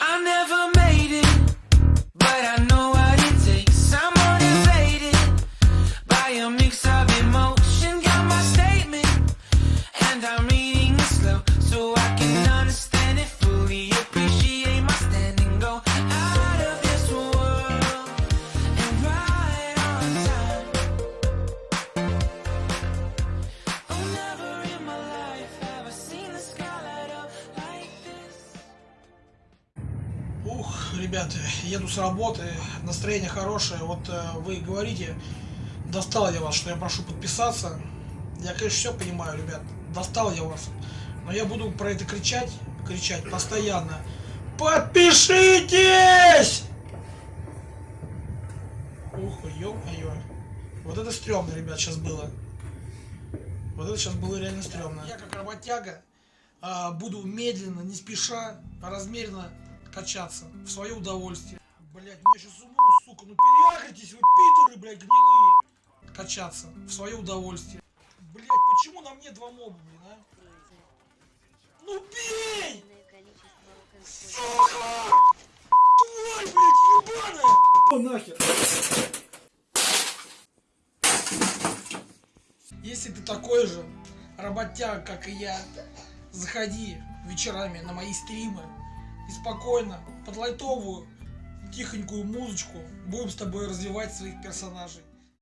I never Ух, ребята, еду с работы, настроение хорошее. Вот э, вы говорите, достал я вас, что я прошу подписаться. Я, конечно, все понимаю, ребят, достал я вас. Но я буду про это кричать, кричать постоянно. Подпишитесь! Ух, ё-моё. Вот это стрёмно, ребят, сейчас было. Вот это сейчас было реально стрёмно. Я как работяга а, буду медленно, не спеша, размеренно качаться в свое удовольствие. Блять, я сейчас умру, сука, ну переагритесь вы, пидоры, блядь, гнилые. Качаться в свое удовольствие. Блять, почему на мне два моба, блин, а? Ну бей! Сука! Тварь, блядь, ебаная! О, нахер! Если ты такой же работяг, как и я, заходи вечерами на мои стримы и спокойно, под лайтовую, тихонькую музычку будем с тобой развивать своих персонажей.